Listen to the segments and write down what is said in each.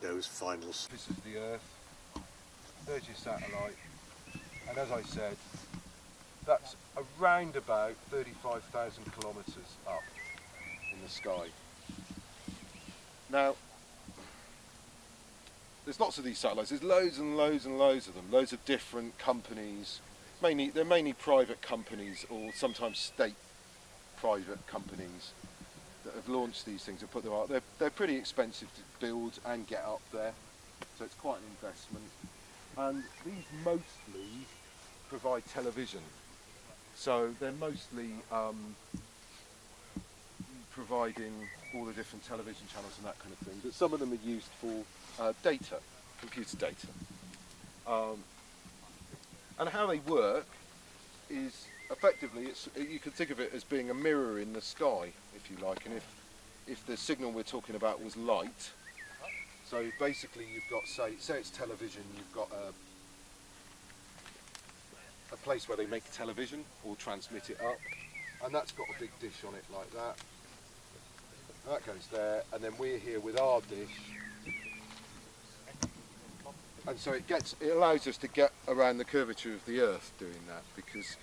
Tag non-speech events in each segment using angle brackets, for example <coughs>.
Windows final. s- This is the Earth. There's your satellite. And as I said, that's around about 35,000 kilometres up in the sky. Now, there's lots of these satellites. There's loads and loads and loads of them. Loads of different companies. Mainly, they're mainly private companies or sometimes state private companies have launched these things and put them out. They're, they're pretty expensive to build and get up there, so it's quite an investment. And these mostly provide television, so they're mostly um, providing all the different television channels and that kind of thing. But some of them are used for uh, data, computer data. Um, and how they work is effectively it's you can think of it as being a mirror in the sky if you like and if if the signal we're talking about was light. So basically you've got say say it's television you've got a a place where they make television or transmit it up and that's got a big dish on it like that. That goes there and then we're here with our dish. And so it gets it allows us to get around the curvature of the earth doing that because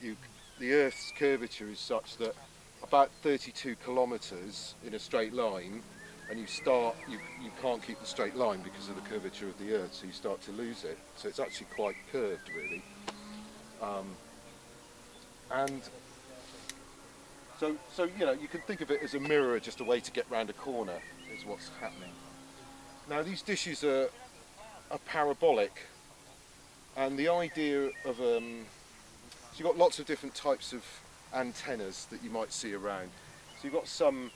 you the earth's curvature is such that about 32 kilometers in a straight line and you start you you can't keep the straight line because of the curvature of the earth so you start to lose it. So it's actually quite curved really. Um, and so so you know you can think of it as a mirror just a way to get round a corner is what's happening. Now these dishes are are parabolic and the idea of um, so you've got lots of different types of antennas that you might see around. So you've got some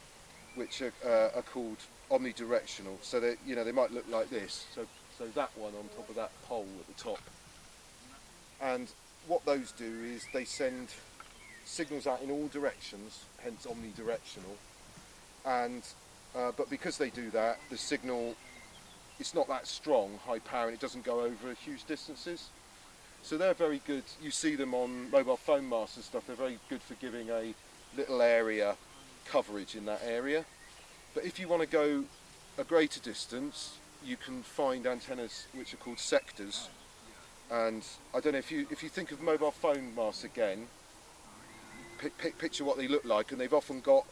which are, uh, are called omnidirectional. So they you know they might look like this. So so that one on top of that pole at the top. And what those do is they send signals out in all directions hence omnidirectional. And uh, but because they do that the signal it's not that strong, high power, and it doesn't go over huge distances. So they're very good. You see them on mobile phone masts and stuff. They're very good for giving a little area coverage in that area. But if you want to go a greater distance, you can find antennas which are called sectors. And I don't know if you if you think of mobile phone masts again, pic, pic, picture what they look like, and they've often got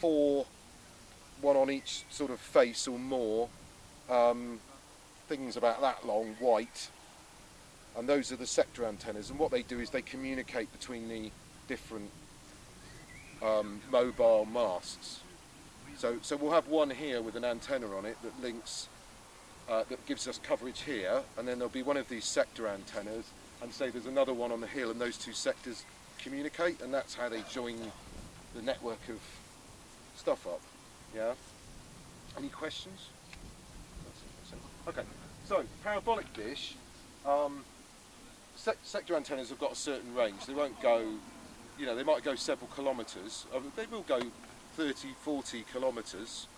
four one on each sort of face or more, um, things about that long, white, and those are the sector antennas. And what they do is they communicate between the different um, mobile masts. So, so we'll have one here with an antenna on it that links, uh, that gives us coverage here, and then there'll be one of these sector antennas, and say there's another one on the hill, and those two sectors communicate, and that's how they join the network of stuff up. Yeah. Any questions? Okay. So parabolic dish. Um, sec sector antennas have got a certain range. They won't go. You know, they might go several kilometres. They will go 30, 40 kilometres.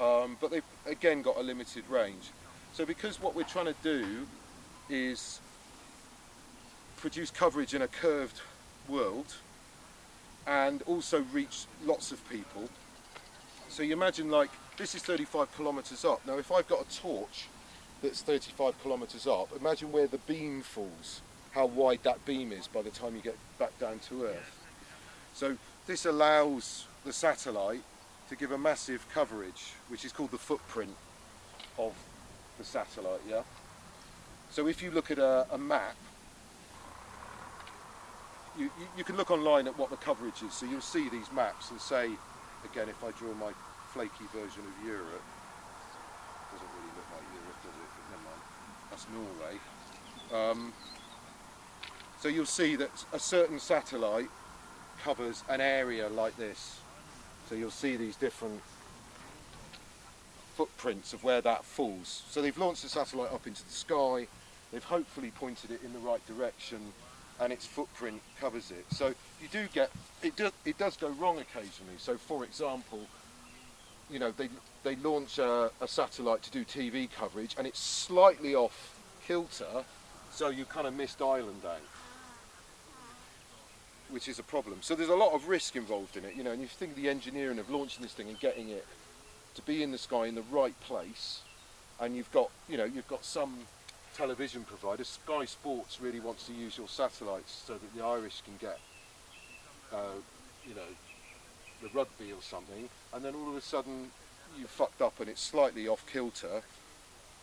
Um, but they've again got a limited range. So because what we're trying to do is produce coverage in a curved world and also reach lots of people so you imagine like, this is 35 kilometres up. Now if I've got a torch that's 35 kilometres up, imagine where the beam falls, how wide that beam is by the time you get back down to Earth. So this allows the satellite to give a massive coverage, which is called the footprint of the satellite, yeah? So if you look at a, a map, you, you, you can look online at what the coverage is, so you'll see these maps and say, again, if I draw my flaky version of Europe, doesn't really look like Europe, does it? Never mind. That's Norway. Um, so you'll see that a certain satellite covers an area like this. So you'll see these different footprints of where that falls. So they've launched the satellite up into the sky, they've hopefully pointed it in the right direction and its footprint covers it. So you do get, it, do, it does go wrong occasionally. So for example, you know, they, they launch a, a satellite to do TV coverage and it's slightly off kilter, so you kind of missed Ireland out, which is a problem. So there's a lot of risk involved in it, you know, and you think the engineering of launching this thing and getting it to be in the sky in the right place, and you've got you know you've got some television provider. Sky Sports really wants to use your satellites so that the Irish can get uh, you know the rugby or something, and then all of a sudden you fucked up and it's slightly off kilter,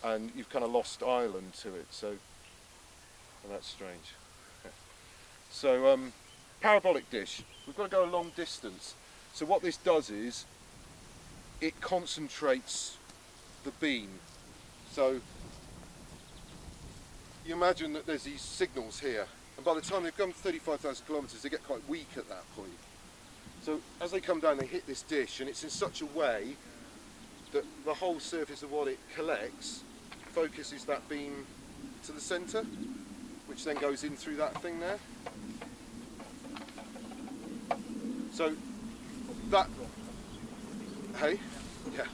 and you've kind of lost Ireland to it. So well, that's strange. <laughs> so um, parabolic dish. We've got to go a long distance. So what this does is it concentrates the beam. So you imagine that there's these signals here, and by the time they've gone 35,000 kilometres, they get quite weak at that point. So as they come down, they hit this dish, and it's in such a way that the whole surface of what it collects focuses that beam to the centre, which then goes in through that thing there. So that, hey, yeah,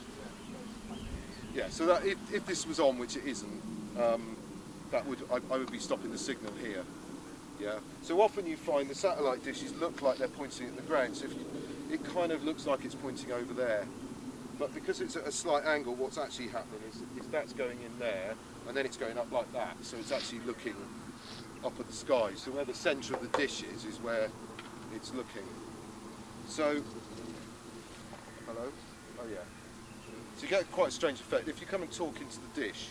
yeah. So that if, if this was on, which it isn't, um, that would I, I would be stopping the signal here. Yeah. So often you find the satellite dishes look like they're pointing at the ground. So if you, it kind of looks like it's pointing over there, but because it's at a slight angle, what's actually happening is, is that's going in there, and then it's going up like that. So it's actually looking up at the sky. So where the centre of the dish is, is where it's looking. So, hello? Oh yeah. So you get quite a strange effect. If you come and talk into the dish,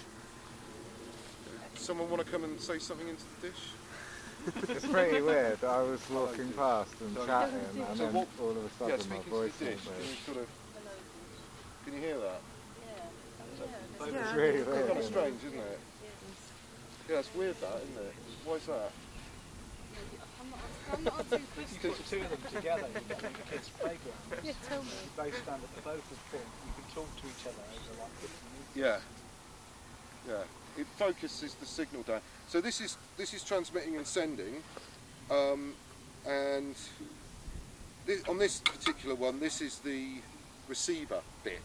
someone want to come and say something into the dish? It's pretty weird. I was walking past and chatting, and then all of a Yeah, sudden my voice went dish, can weird. You can you hear that? It's really It's weird. kind of strange, isn't it? Yeah, it's weird that, isn't it? Why is that? I'm not too You put the two of them together, you get like a kid's playground. Yeah, tell me. You both stand at the both of them, you can talk to each other over like 50 metres. Yeah. Yeah. It focuses the signal down. So this is this is transmitting and sending, um, and this, on this particular one, this is the receiver bit.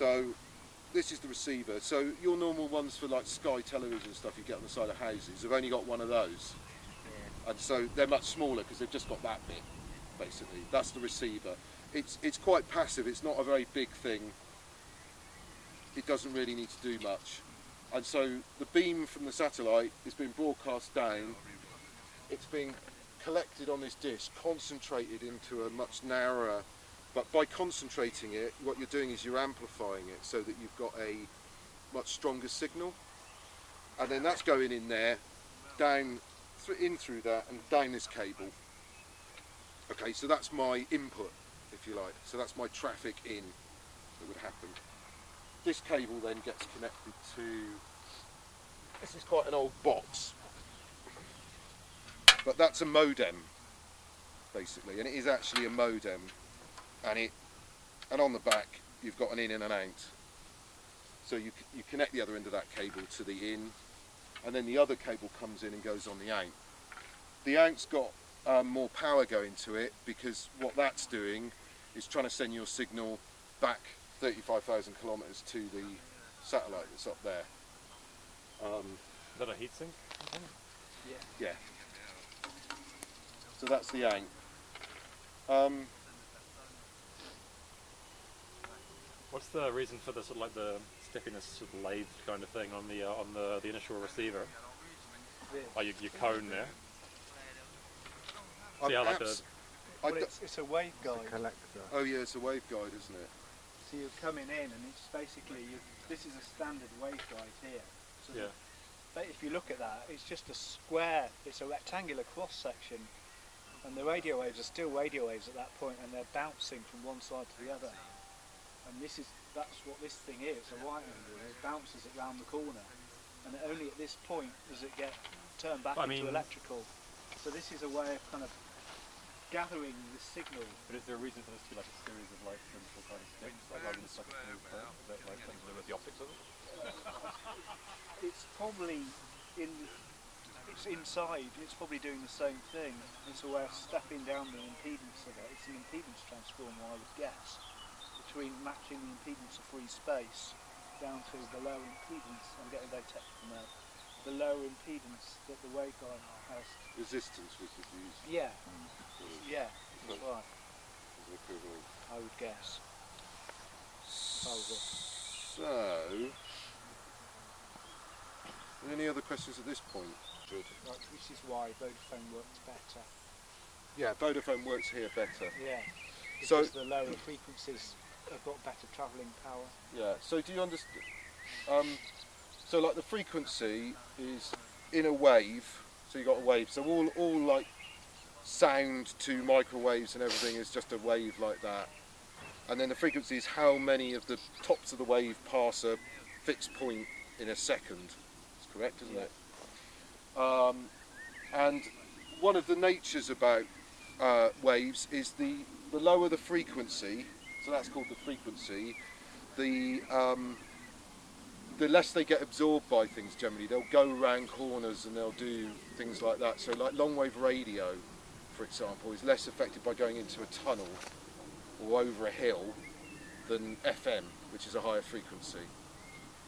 So this is the receiver. So your normal ones for like Sky television stuff you get on the side of houses they've only got one of those, and so they're much smaller because they've just got that bit. Basically, that's the receiver. It's it's quite passive. It's not a very big thing it doesn't really need to do much. And so the beam from the satellite is being broadcast down, it's being collected on this dish, concentrated into a much narrower, but by concentrating it, what you're doing is you're amplifying it so that you've got a much stronger signal. And then that's going in there, down, thr- in through that, and down this cable. Okay, so that's my input, if you like. So that's my traffic in that would happen this cable then gets connected to this is quite an old box but that's a modem basically and it is actually a modem and it and on the back you've got an in and an out so you, you connect the other end of that cable to the in and then the other cable comes in and goes on the out the out's got um, more power going to it because what that's doing is trying to send your signal back 35,000 kilometres to the satellite that's up there. Um, Is that a heatsink? yeah. yeah So that's the out Um, What's the reason for the sort of like the stickiness sort of lathe kind of thing on the uh, on the, the initial receiver? Oh, you, you cone there. I'm See how like abs- the I Well, it's, it's a waveguide. Collector. oh yeah, it's a waveguide, isn't it? So you're coming in and it's basically, you, this is a standard waveguide here. So yeah. But if you look at that, it's just a square, it's a rectangular cross section, and the radio waves are still radio waves at that point, and they're bouncing from one side to the other. And this is that's what this thing is, a right angle, and it bounces it round the corner. And only at this point does it get turned back I into mean- electrical. So this is a way of kind of gathering the signal. But is there a reason for this to be like a series of like simple kind of sticks, like rather than just like a smooth curve? Is that like something to do with the optics of it? <laughs> It's probably in it's inside, it's probably doing the same thing. It's a way of stepping down the impedance of it. It's an impedance transformer, I would guess, between matching the impedance of free space down to the low impedance, I'm getting very technical now, the low impedance that the waveguide has. Resistance we could use Yeah, for yeah, that's right, equivalent. I would guess. proposal. So, any other questions at this point? Good. Right, which is why Vodafone works better. Yeah, Vodafone works here better. Yeah. So- Because the lower frequencies have got better travelling power. Yeah. So do you understand? Um, so like the frequency is in a wave. So you got a wave. So all all like sound to microwaves and everything is just a wave like that. And then the frequency is how many of the tops of the wave pass a fixed point in a second. That's correct, isn't Yeah. it? Um, and one of the natures about uh, waves is the, the lower the frequency, so that's called the frequency, the um, the less they get absorbed by things generally. They'll go around corners and they'll do things like that. So like long wave radio, for example, is less affected by going into a tunnel or over a hill than FM, which is a higher frequency.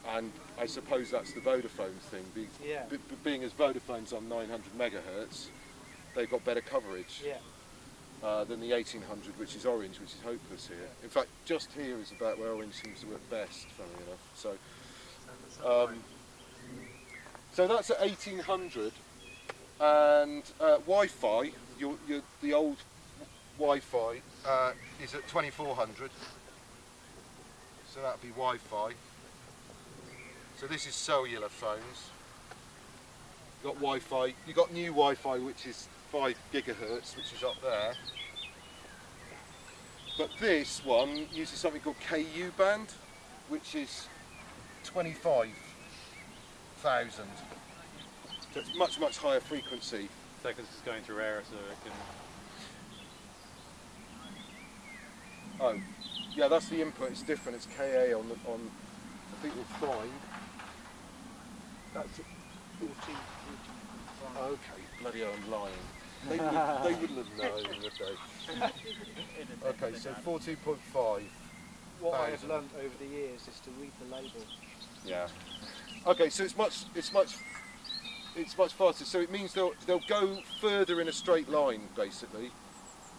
And I suppose that's the Vodafone thing. Be, Yeah. be- be- being as Vodafone's on 900 megahertz, they've got better coverage Yeah. Uh, than the 1800, which is orange, which is hopeless here. In fact, just here is about where orange seems to work best, funnily enough. So, um, so that's at 1800, and uh, Wi-Fi, your, your, the old Wi-Fi uh, is at 2400. So that'd be Wi-Fi. So this is cellular phones. You got Wi-Fi. You got new Wi-Fi, which is five gigahertz, which is up there. But this one uses something called KU band, which is 25,000. So it's much, much higher frequency. So because it's going through air, so it can. Oh, yeah, that's the input. It's different. It's KA on the on. I think we'll find. That's 14, 14. okay. Bloody hell, I'm lying. They, would, they wouldn't have known, would they? Okay, so 14.5. What I have Thousand. learnt over the years is to read the label. Yeah. Okay, so it's much, it's much, it's much faster. So it means they'll they'll go further in a straight line, basically,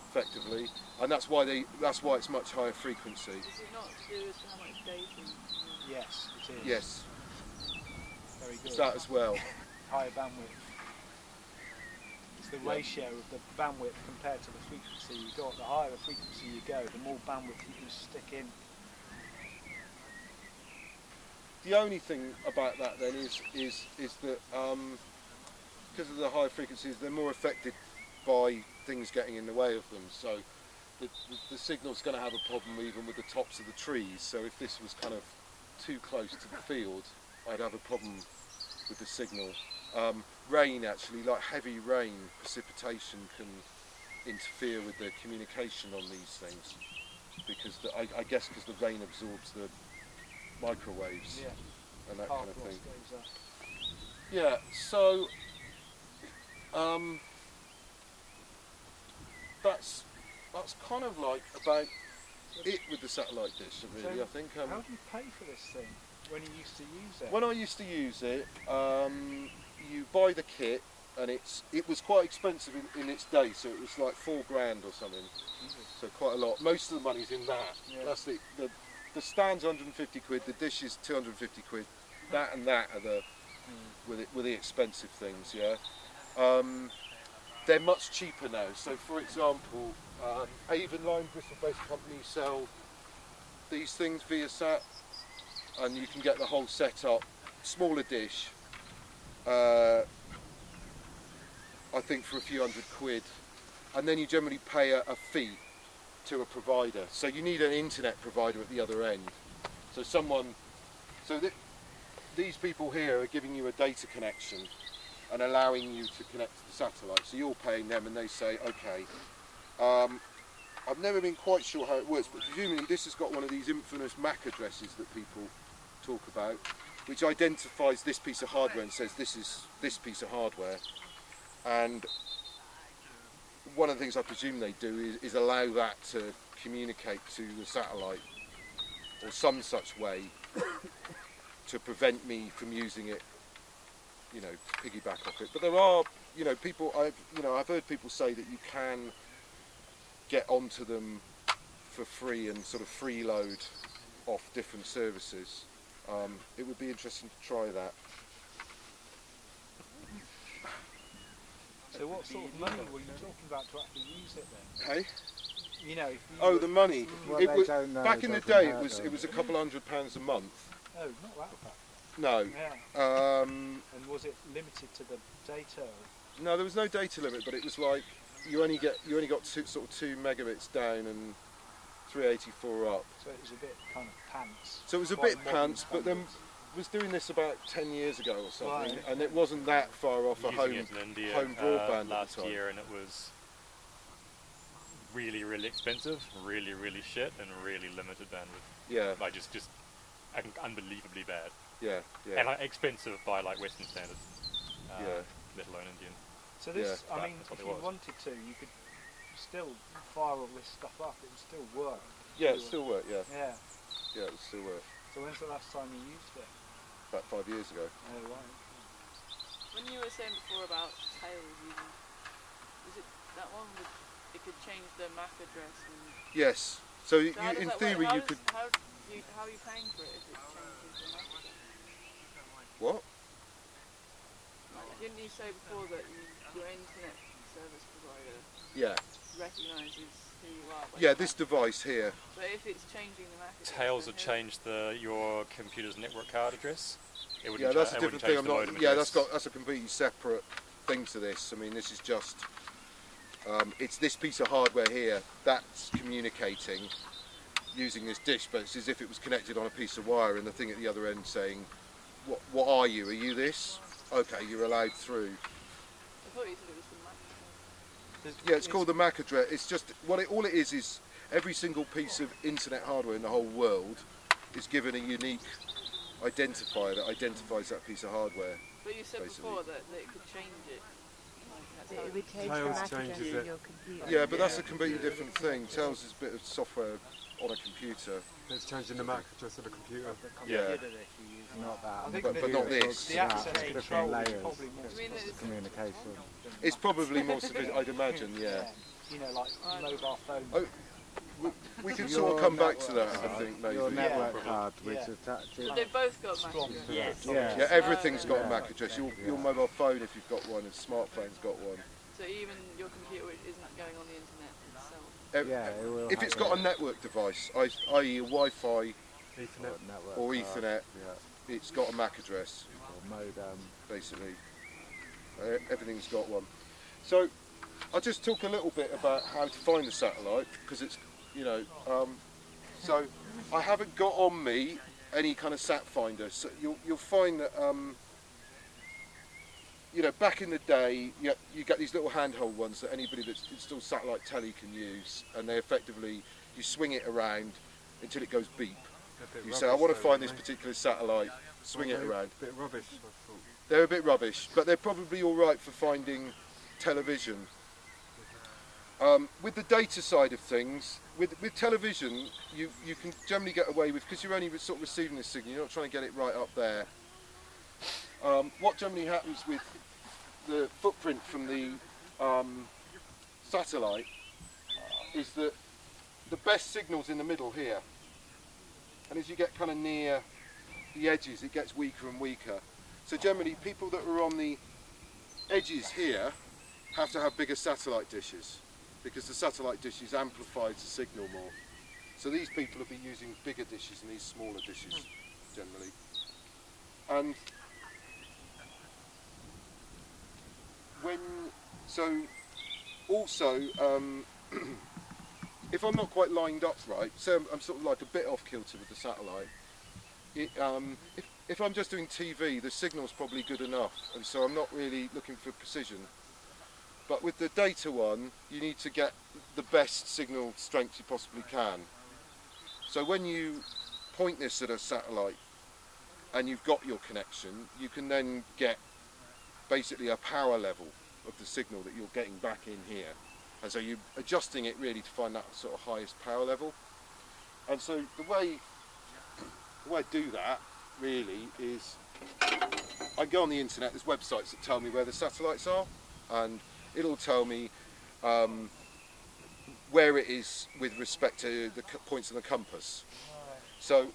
effectively, and that's why they that's why it's much higher frequency. Is it not to do with how much data? Yes, it is. Yes, Very good. it's that as well. <laughs> Higher bandwidth. The Yeah. ratio of the bandwidth compared to the frequency you got. The higher the frequency you go, the more bandwidth you can stick in. The only thing about that then is is is that um, because of the higher frequencies, they're more affected by things getting in the way of them. So the, the, the signal's going to have a problem even with the tops of the trees. So if this was kind of too close to the field, I'd have a problem with the signal. Um, rain actually, like heavy rain, precipitation can interfere with the communication on these things because the, I, I guess because the rain absorbs the microwaves Yeah. and that kind of thing. Yeah, so um, that's that's kind of like about it with the satellite dish, really. So I think. How Um, do you pay for this thing when you used to use it? when I used to use it, um, you buy the kit, and it's it was quite expensive in, in its day, so it was like four grand or something. So quite a lot. Most of the money's in that. Yeah. That's the, the the stand's 150 quid. The dish is 250 quid. That and that are the with it with the expensive things. Yeah. Um, they're much cheaper now. So, for example, uh, Avonline, Bristol-based company, sell these things via sat, and you can get the whole setup, smaller dish. Uh, I think for a few hundred quid, and then you generally pay a, a fee to a provider. So you need an internet provider at the other end. So someone, so th- these people here are giving you a data connection and allowing you to connect to the satellite. So you're paying them, and they say, okay. Um, I've never been quite sure how it works, but presumably this has got one of these infamous MAC addresses that people talk about, which identifies this piece of hardware and says this is this piece of hardware. And one of the things I presume they do is, is allow that to communicate to the satellite or some such way <coughs> to prevent me from using it, you know, piggyback off it. But there are, you know, people I've you know I've heard people say that you can get onto them for free and sort of freeload off different services. Um, it would be interesting to try that. So what sort of money were you talking about to actually use it then? Hey? You know, if you Oh, the money. Well, it was, know, back in the day, it was it was a couple hundred pounds a month. oh, not that bad. No. Yeah. Um, And was it limited to the data? no, there was no data limit, but it was like you only get you only got two, sort of two megabits down and 384 up. So it was a bit kind of pants. So it was a bit modern pants, but then was doing this about 10 years ago or something, Right. and it wasn't that far off a home. in India home uh, broadband at the last time. year, and it was really, really expensive, really, really shit, and really limited bandwidth. Yeah, Like just, just unbelievably bad, yeah, yeah, and like expensive by like Western standards. Uh, Yeah. Let alone Indian. So this, Yeah, I mean, if you was. wanted to, you could still fire all this stuff up. It would still work. yeah. It still worked. Yeah, Yeah. yeah, it would still worked. So when's the last time you used it? About five years ago. Oh right. When you were saying before about Tails using, was it that one with it could change the MAC address and Yes. So, so how does in theory, work? How you does- could how, you, how are you paying for it if it changes the MAC address? what? Like, didn't you say before that you, your internet service provider Yeah, recognises who you are? yeah. This device here. But if it's changing the MAC address, Tails would change the your computer's network card address. It wouldn't Yeah, that's a different thing. I'm not. Yeah, that's address. got that's a completely separate thing to this. I mean, this is just. Um, it's this piece of hardware here that's communicating using this dish, but it's as if it was connected on a piece of wire, and the thing at the other end saying, "What? What are you? Are you this? Okay, you're allowed through." I thought you said it was the MAC address. There's- Yeah, it's called the MAC address. It's just what it all it is is every single piece of internet hardware in the whole world is given a unique identifier that identifies that piece of hardware. But you said Basically. before that, that it could change it. Like, It it- would change the Tails MAC address changes in it. your computer. Yeah, but that's a completely different thing. Tails is a bit of software on a computer. It's changing the MAC address of the computer. the Yeah. computer that you use. Not that. I think But- but not this. talks the access different control layers probably more I it's- communication. It's probably more sophisticated, I'd imagine, yeah. You know, like mobile phones. Oh, We can sort of come back to network that, I think, maybe. Your Yeah, network card, which Yeah. attaches. But they've both got MAC Strong. address. Yes. Yeah. everything's got a MAC address. Your, your mobile phone, if you've got one, and smartphone's got one. So even your computer which isn't going on the internet itself. Yeah, it will If it's got a network device, i.e. a Wi-Fi Ethernet. network or card, Ethernet, yeah, it's got a MAC address. or modem. basically. Uh, everything's got one. So I'll just talk a little bit about how to find the satellite because it's, you know, um, so I haven't got on me any kind of sat finder. So you'll, you'll find that, um, you know, back in the day, you, you get these little handheld ones that anybody that's installed satellite telly can use, and they effectively, you swing it around until it goes beep. You say, I want to find this particular satellite, swing they? it around. A Bit rubbish, I thought. They're a bit rubbish, but they're probably all right for finding television. Um, with the data side of things, with, with television, you, you can generally get away with, because you're only sort of receiving the signal, you're not trying to get it right up there. Um, what generally happens with the footprint from the um, satellite uh, is that the best signal's in the middle here. And as you get kind of near the edges, it gets weaker and weaker. So generally, people that are on the edges here have to have bigger satellite dishes because the satellite dishes amplifies the signal more. So these people will be using bigger dishes and these smaller dishes generally. And when so also um, <clears throat> if I'm not quite lined up right, so I'm, I'm sort of like a bit off kilter with the satellite. It, um, if, if I'm just doing TV, the signal's probably good enough, and so I'm not really looking for precision. But with the data one, you need to get the best signal strength you possibly can. So when you point this at a satellite and you've got your connection, you can then get basically a power level of the signal that you're getting back in here. And so you're adjusting it really to find that sort of highest power level. And so the way the way I do that really is I go on the internet, there's websites that tell me where the satellites are and it'll tell me um, where it is with respect to the points on the compass. So,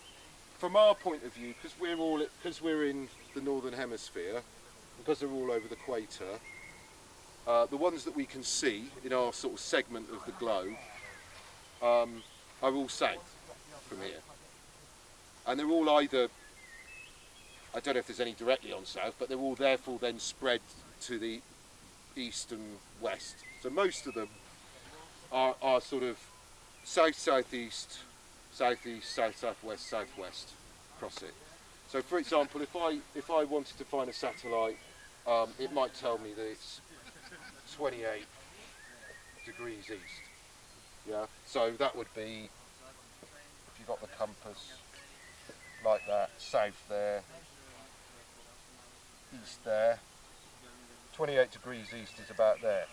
from our point of view, because we're all because we're in the northern hemisphere, because they're all over the equator, uh, the ones that we can see in our sort of segment of the globe um, are all south from here, and they're all either I don't know if there's any directly on south, but they're all therefore then spread to the east and west. So most of them are, are sort of south southeast, southeast, south southwest, southwest across it. So for example, if I if I wanted to find a satellite, um, it might tell me that it's 28 degrees east. Yeah. So that would be if you've got the compass like that, south there, east there. 28 degrees east is about there.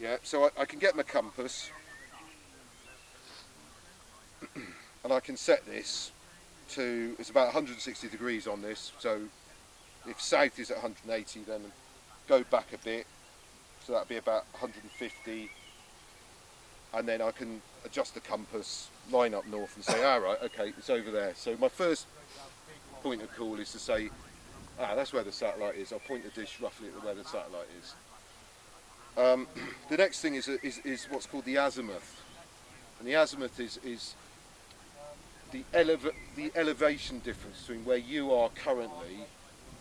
Yeah, so I, I can get my compass <clears throat> and I can set this to, it's about 160 degrees on this, so if south is at 180 then go back a bit, so that'd be about 150 and then I can adjust the compass, line up north and say, alright, okay, it's over there. So my first point of call is to say, ah, that's where the satellite is. I'll point the dish roughly at where the satellite is. Um, <clears throat> the next thing is, is, is what's called the azimuth. And the azimuth is, is the, eleva the elevation difference between where you are currently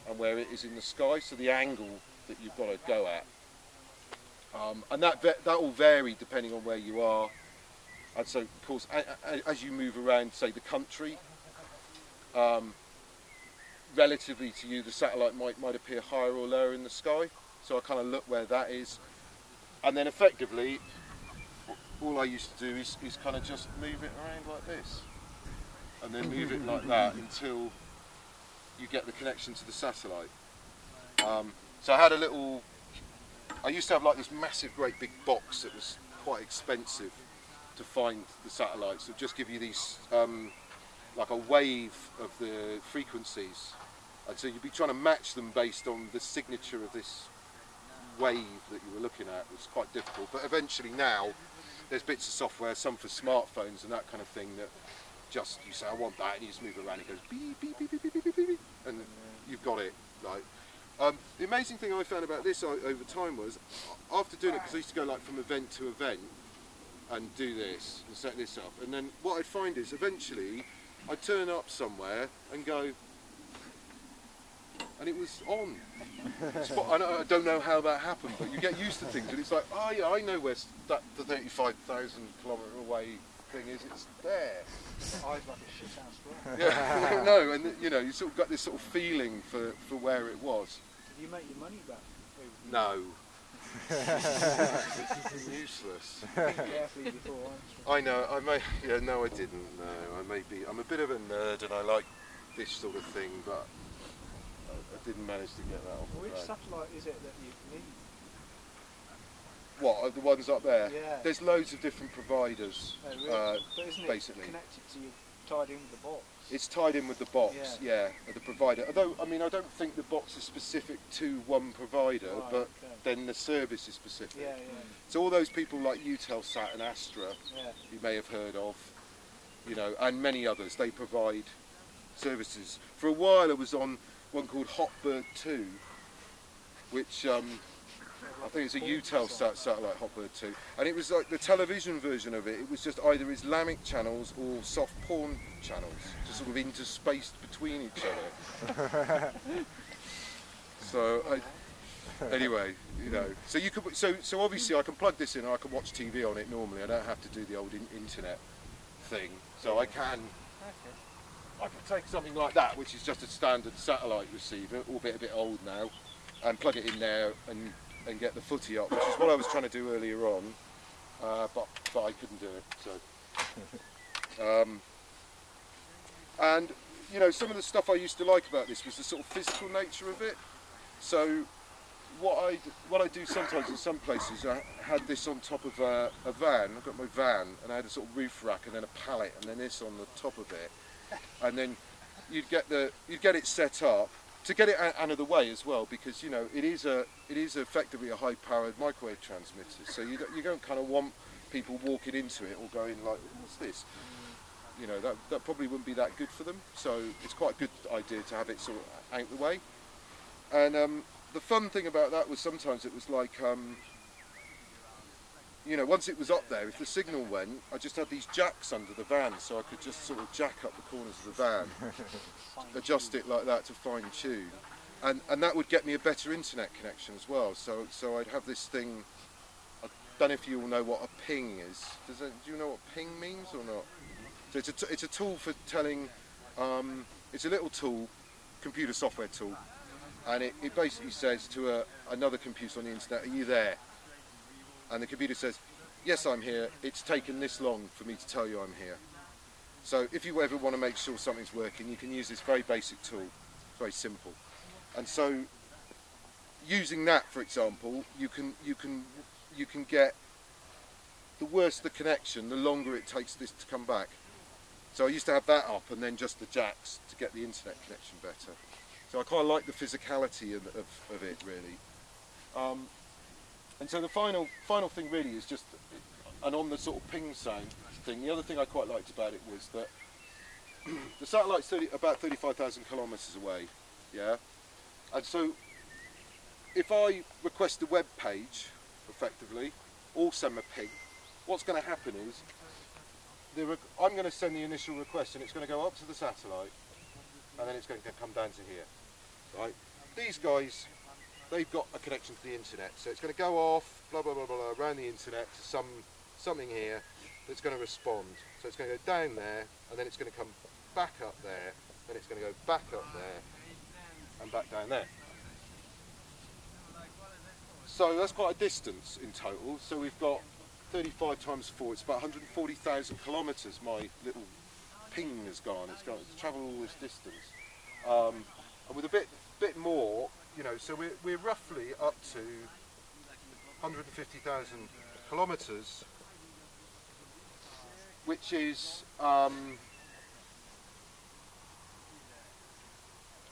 and where it is in the sky, so the angle that you've got to go at. Um, and that, that will vary depending on where you are. And so, of course, as you move around, say, the country, um, relatively to you, the satellite might, might appear higher or lower in the sky. So I kind of look where that is. And then effectively, all I used to do is, is kind of just move it around like this. And then move it like that until you get the connection to the satellite. Um, so I had a little, I used to have like this massive great big box that was quite expensive to find the satellites. So just give you these, um, like a wave of the frequencies and so you'd be trying to match them based on the signature of this wave that you were looking at. It was quite difficult, but eventually now there's bits of software, some for smartphones and that kind of thing that just you say I want that and you just move it around it goes beep beep beep beep beep beep beep, beep and you've got it. Like um, the amazing thing I found about this over time was after doing it because I used to go like from event to event and do this and set this up and then what I'd find is eventually I'd turn up somewhere and go and it was on. Spot, I, I, don't know how that happened, but you get used to things, and it's like, oh yeah, I know where that the 35,000 kilometre away thing is. It's there. Eyes like a shit house <laughs> Yeah, <laughs> no, and you know, you sort of got this sort of feeling for, for where it was. Did you make your money back? No. <laughs> useless. Carefully before I know. I may. Yeah, no, I didn't. No, I may be. I'm a bit of a nerd, and I like this sort of thing, but I didn't manage to get that off. Which satellite is it that you need? What, are the ones up there? Yeah. There's loads of different providers, oh, really? uh, but isn't basically. It connected to you, tied in with the box? It's tied in with the box, yeah, yeah the provider. Although, I mean, I don't think the box is specific to one provider, right, but okay. then the service is specific. Yeah, yeah. So all those people like Eutelsat and Astra, yeah. you may have heard of, you know, and many others, they provide services. For a while I was on one called Hotbird 2, which um, I think it's a Eutelsat satellite, Hotbird too. and it was like the television version of it. It was just either Islamic channels or soft porn channels, just sort of interspaced between each other. <laughs> so, I, anyway, you know, so you could, so so obviously I can plug this in and I can watch TV on it normally. I don't have to do the old in internet thing, so I can I could take something like that, which is just a standard satellite receiver, albeit a bit old now, and plug it in there and, and get the footy up, which is what I was trying to do earlier on, uh, but, but I couldn't do it. So, <laughs> um, And, you know, some of the stuff I used to like about this was the sort of physical nature of it. So what I what I do sometimes in some places, I had this on top of a, a van. I've got my van, and I had a sort of roof rack, and then a pallet, and then this on the top of it and then you'd get the you'd get it set up to get it out of the way as well because you know it is a it is effectively a high powered microwave transmitter so you don't, you don't kind of want people walking into it or going like, what's this? You know, that, that probably wouldn't be that good for them. So it's quite a good idea to have it sort of out the way. And um, the fun thing about that was sometimes it was like, um, you know, once it was up there, if the signal went, I just had these jacks under the van, so I could just sort of jack up the corners of the van, <laughs> adjust it like that to fine tune, and and that would get me a better internet connection as well. So so I'd have this thing. I don't know if you all know what a ping is. Does do you know what ping means or not? So it's a t- it's a tool for telling. Um, it's a little tool, computer software tool, and it, it basically says to a, another computer on the internet, "Are you there?" And the computer says, yes, I'm here, it's taken this long for me to tell you I'm here. So if you ever want to make sure something's working, you can use this very basic tool. It's very simple. And so using that, for example, you can, you can, you can get the worse the connection, the longer it takes this to come back. So I used to have that up and then just the jacks to get the internet connection better. So I quite like the physicality of, of, of it really. Um, and so the final final thing really is just, and on the sort of ping sound thing, the other thing I quite liked about it was that <clears throat> the satellite's 30, about 35,000 kilometres away, yeah? And so if I request a web page, effectively, or send a ping, what's going to happen is I'm going to send the initial request and it's going to go up to the satellite and then it's going to come down to here, right? These guys they've got a connection to the internet. So it's going to go off, blah, blah, blah, blah, around the internet to some something here that's going to respond. So it's going to go down there, and then it's going to come back up there, then it's going to go back up there, and back down there. So that's quite a distance in total. So we've got 35 times 4, it's about 140,000 kilometres my little ping has gone. It's gone, it's travelled all this distance. Um, and with a bit, bit more, you know, so we're, we're roughly up to 150,000 kilometres, which is, um,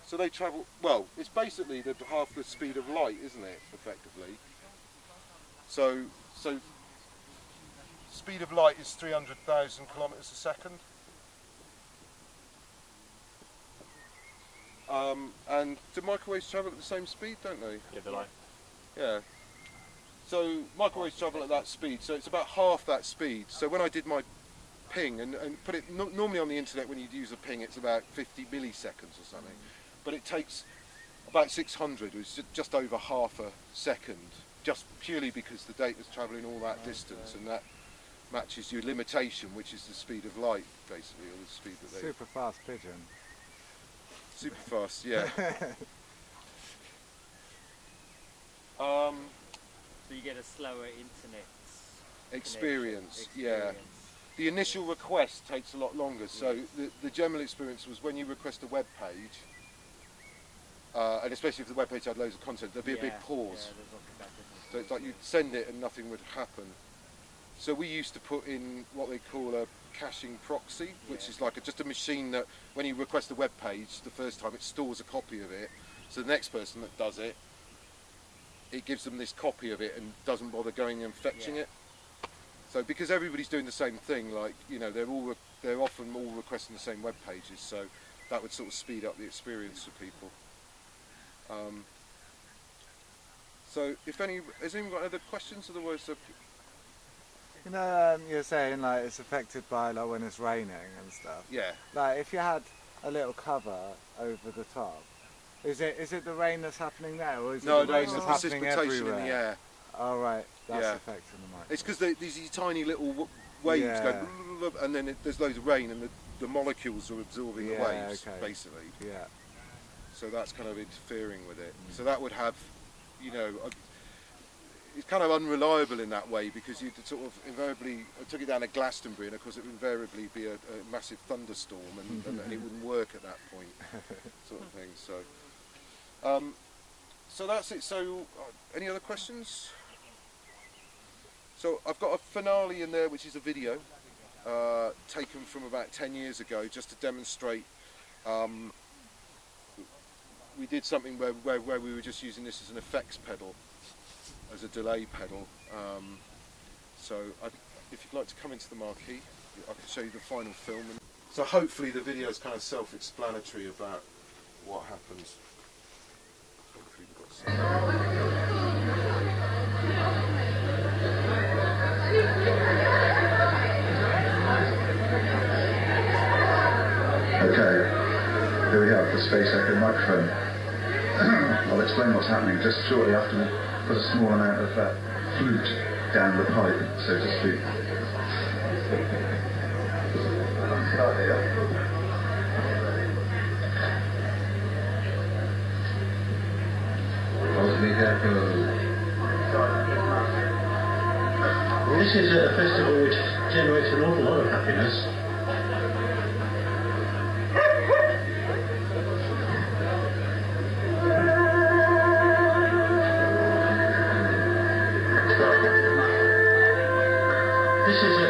so they travel, well, it's basically the half the speed of light, isn't it, effectively? So, so speed of light is 300,000 kilometres a second. Um, and do microwaves travel at the same speed, don't they? Yeah, they're like Yeah. So microwaves travel at that speed, so it's about half that speed. So when I did my ping, and, and put it no, normally on the internet when you'd use a ping, it's about 50 milliseconds or something, but it takes about 600, which is just over half a second, just purely because the data's travelling all that distance, and that matches your limitation, which is the speed of light, basically, or the speed that they Super fast pigeon. Super fast, yeah. <laughs> um, So you get a slower internet experience, connection, yeah. experience. The initial request takes a lot longer. So the, the general experience was when you request a web page, uh, and especially if the web page had loads of content, there'd be a big pause. Yeah, there's like that difference. So it's like you'd send it and nothing would happen. So we used to put in what they call a caching proxy, which Yeah. is like a, just a machine that when you request a web page the first time, it stores a copy of it. So the next person that does it, it gives them this copy of it and doesn't bother going and fetching Yeah. it. So because everybody's doing the same thing, like you know, they're all re- they're often all requesting the same web pages. So that would sort of speed up the experience for people. Um, so if any, has anyone got other questions? Otherwise, You know, um, you're saying like it's affected by like when it's raining and stuff. yeah. Like if you had a little cover over the top, is it is it the rain that's happening there, or is No, it the no, rain that's happening precipitation everywhere? in the air. Oh right, that's Yeah. affecting the mic. It's because these these tiny little waves Yeah. go, and then it, there's loads of rain, and the, the molecules are absorbing the waves, okay. basically. Yeah. So that's kind of interfering with it. So that would have, you know, a, it's kind of unreliable in that way because you'd sort of invariably I took it down to Glastonbury, and of course it would invariably be a, a massive thunderstorm, and, and, and it wouldn't work at that point, <laughs> sort of thing. So, um, so that's it. So, uh, any other questions? So I've got a finale in there, which is a video uh, taken from about 10 years ago, just to demonstrate. Um, we did something where, where, where we were just using this as an effects pedal, as a delay pedal. Um, so I, if you'd like to come into the marquee, I can show you the final film. So hopefully the video is kind of self-explanatory about what happens. Okay, here we have the Space Echo microphone. <clears throat> I'll explain what's happening just shortly after put a small amount of uh, flute down the pipe, so to speak. Here. This is a festival which generates an awful lot of happiness. This is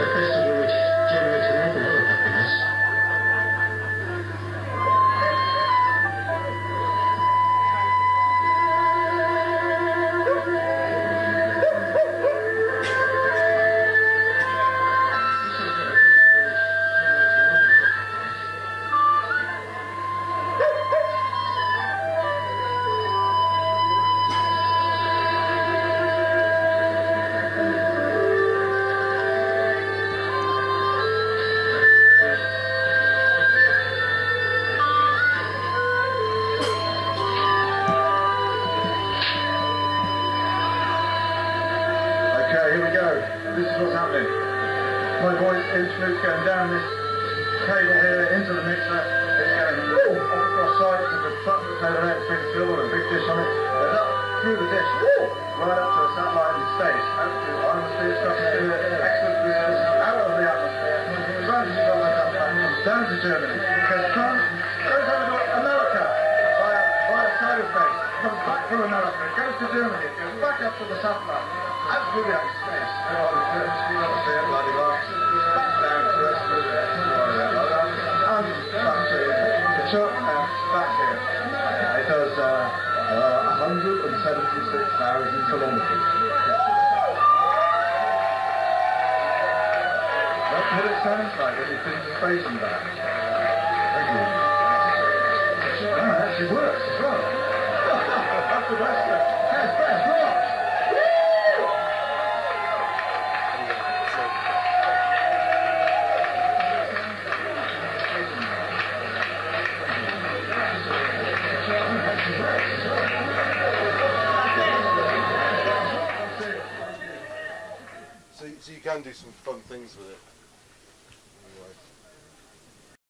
down to Germany, goes France, goes over to America via, via cyberspace, comes back from America, goes to Germany, goes back up to the satellite, absolutely out of space. And all the German speed up there, bloody well, back down to us, through there, and back to the and back here. It does uh, uh, 176,000 kilometres. What it sounds like when been space and back. Thank you. Actually works as well. <laughs> That's the best thing. So you can do some fun things with it.